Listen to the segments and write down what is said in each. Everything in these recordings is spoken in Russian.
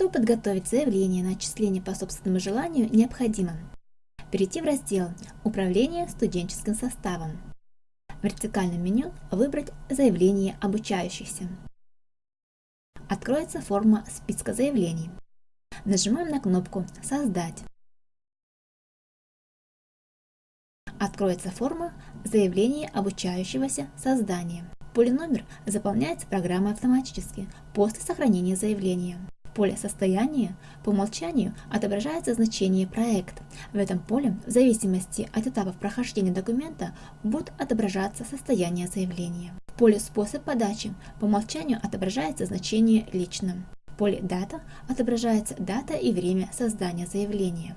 Чтобы подготовить заявление на отчисление по собственному желанию, необходимо перейти в раздел «Управление студенческим составом». В вертикальном меню выбрать «Заявление обучающихся». Откроется форма списка заявлений. Нажимаем на кнопку «Создать». Откроется форма «Заявление обучающегося создания». Поле номер заполняется программой автоматически после сохранения заявления. Поле «Состояние» по умолчанию отображается значение «Проект». В этом поле, в зависимости от этапов прохождения документа, будет отображаться состояние заявления. В поле «Способ подачи» по умолчанию отображается значение «Лично». В поле «Дата» отображается дата и время создания заявления.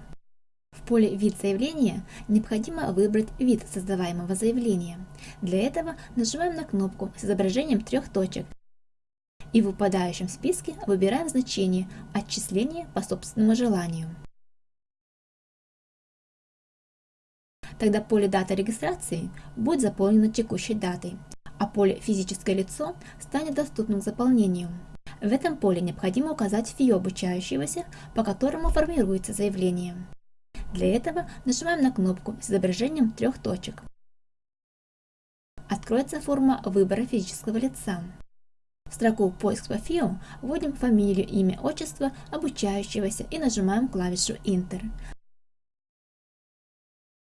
В поле «Вид заявления» необходимо выбрать вид создаваемого заявления. Для этого нажимаем на кнопку с изображением трех точек и в выпадающем списке выбираем значение «Отчисление по собственному желанию». Тогда поле «Дата регистрации» будет заполнено текущей датой, а поле «Физическое лицо» станет доступным к заполнению. В этом поле необходимо указать ФИО обучающегося, по которому формируется заявление. Для этого нажимаем на кнопку с изображением трех точек. Откроется форма выбора физического лица. В строку «Поиск по ФИО» вводим фамилию, имя, отчество обучающегося и нажимаем клавишу Enter.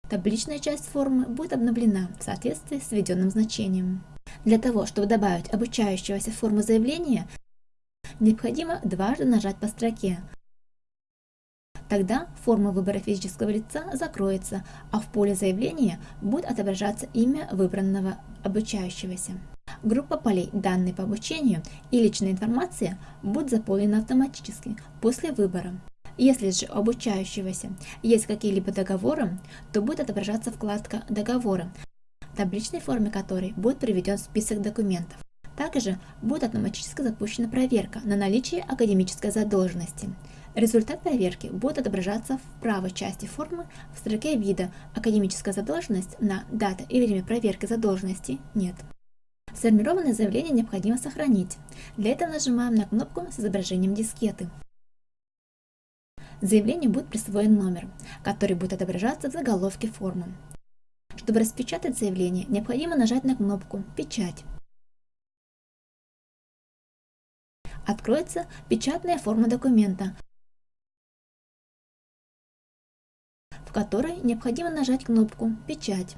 Табличная часть формы будет обновлена в соответствии с введенным значением. Для того, чтобы добавить обучающегося в форму заявления, необходимо дважды нажать по строке. Тогда форма выбора физического лица закроется, а в поле заявления будет отображаться имя выбранного обучающегося. Группа полей «Данные по обучению» и «Личная информация» будет заполнена автоматически после выбора. Если же у обучающегося есть какие-либо договоры, то будет отображаться вкладка «Договоры», в табличной форме которой будет приведен список документов. Также будет автоматически запущена проверка на наличие академической задолженности. Результат проверки будет отображаться в правой части формы в строке вида «Академическая задолженность» на «Дата и время проверки задолженности» нет. Сформированное заявление необходимо сохранить. Для этого нажимаем на кнопку с изображением дискеты. Заявлению будет присвоен номер, который будет отображаться в заголовке формы. Чтобы распечатать заявление, необходимо нажать на кнопку «Печать». Откроется печатная форма документа, в которой необходимо нажать кнопку «Печать».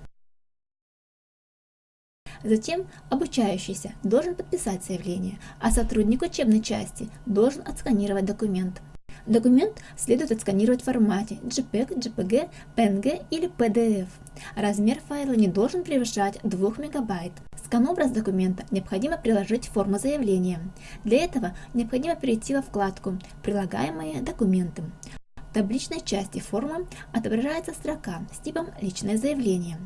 Затем обучающийся должен подписать заявление, а сотрудник учебной части должен отсканировать документ. Документ следует отсканировать в формате JPEG, JPG, PNG или PDF. Размер файла не должен превышать 2 МБ. Скан-образ документа необходимо приложить в форму заявления. Для этого необходимо перейти во вкладку «Прилагаемые документы». В табличной части формы отображается строка с типом «Личное заявление».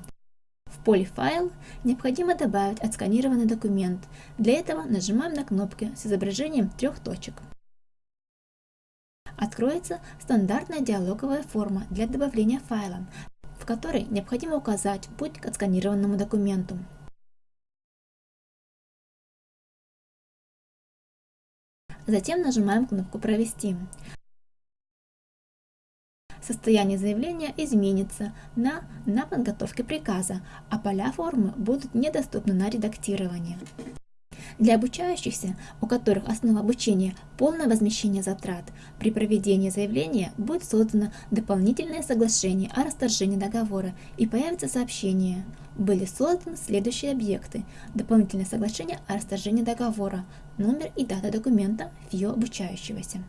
Поле «Файл» необходимо добавить отсканированный документ. Для этого нажимаем на кнопки с изображением трех точек. Откроется стандартная диалоговая форма для добавления файла, в которой необходимо указать путь к отсканированному документу. Затем нажимаем кнопку «Провести» состояние заявления изменится на «на подготовке приказа», а поля формы будут недоступны на редактирование. Для обучающихся, у которых основа обучения – полное возмещение затрат, при проведении заявления будет создано дополнительное соглашение о расторжении договора и появится сообщение «Были созданы следующие объекты. Дополнительное соглашение о расторжении договора, номер и дата документа ФИО обучающегося».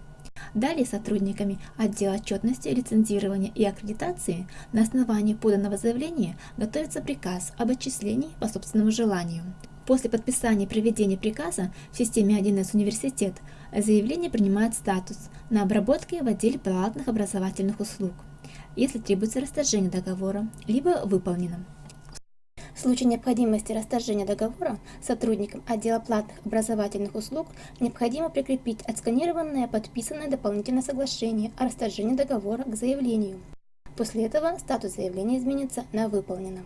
Далее сотрудниками отдела отчетности, лицензирования и аккредитации на основании поданного заявления готовится приказ об отчислении по собственному желанию. После подписания и проведения приказа в системе 1С университет заявление принимает статус на обработке в отделе платных образовательных услуг, если требуется расторжение договора, либо выполнено. В случае необходимости расторжения договора сотрудникам отдела платных образовательных услуг необходимо прикрепить отсканированное подписанное дополнительное соглашение о расторжении договора к заявлению. После этого статус заявления изменится на «Выполнено».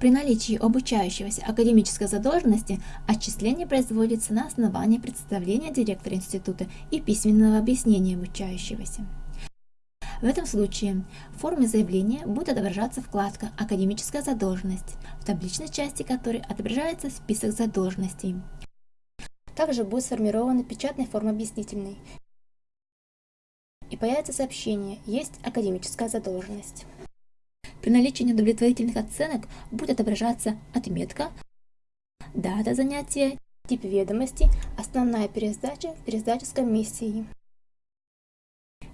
При наличии обучающегося академической задолженности отчисление производится на основании представления директора института и письменного объяснения обучающегося. В этом случае в форме заявления будет отображаться вкладка «Академическая задолженность», в табличной части которой отображается список задолженностей. Также будет сформирована печатная форма объяснительной, и появится сообщение «Есть академическая задолженность». При наличии неудовлетворительных оценок будет отображаться отметка, дата занятия, тип ведомости, основная пересдача, пересдача с комиссией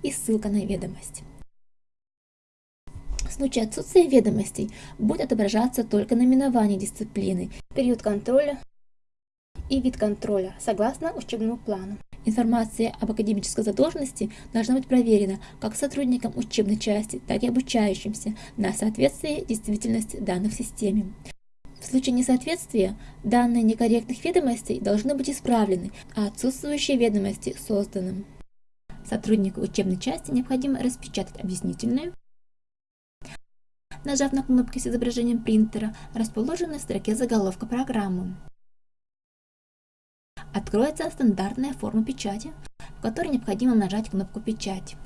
и ссылка на ведомость. В случае отсутствия ведомостей будет отображаться только наименование дисциплины, период контроля и вид контроля, согласно учебному плану. Информация об академической задолженности должна быть проверена как сотрудникам учебной части, так и обучающимся на соответствие действительности данных в системе. В случае несоответствия данные некорректных ведомостей должны быть исправлены, а отсутствующие ведомости созданы. Сотруднику учебной части необходимо распечатать объяснительную, нажав на кнопки с изображением принтера, расположенной в строке заголовка программы. Откроется стандартная форма печати, в которой необходимо нажать кнопку «Печать».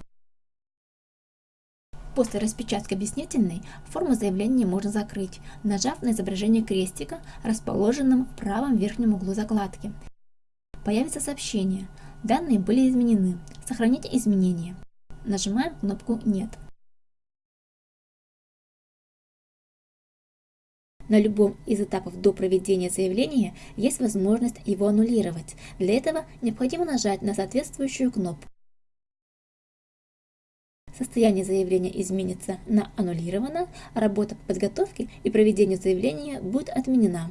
После распечатки объяснительной форму заявления можно закрыть, нажав на изображение крестика, расположенном в правом верхнем углу закладки. Появится сообщение Данные были изменены. Сохранить изменения. Нажимаем кнопку «Нет». На любом из этапов до проведения заявления есть возможность его аннулировать. Для этого необходимо нажать на соответствующую кнопку. Состояние заявления изменится на аннулировано, работа по подготовке и проведению заявления будет отменена.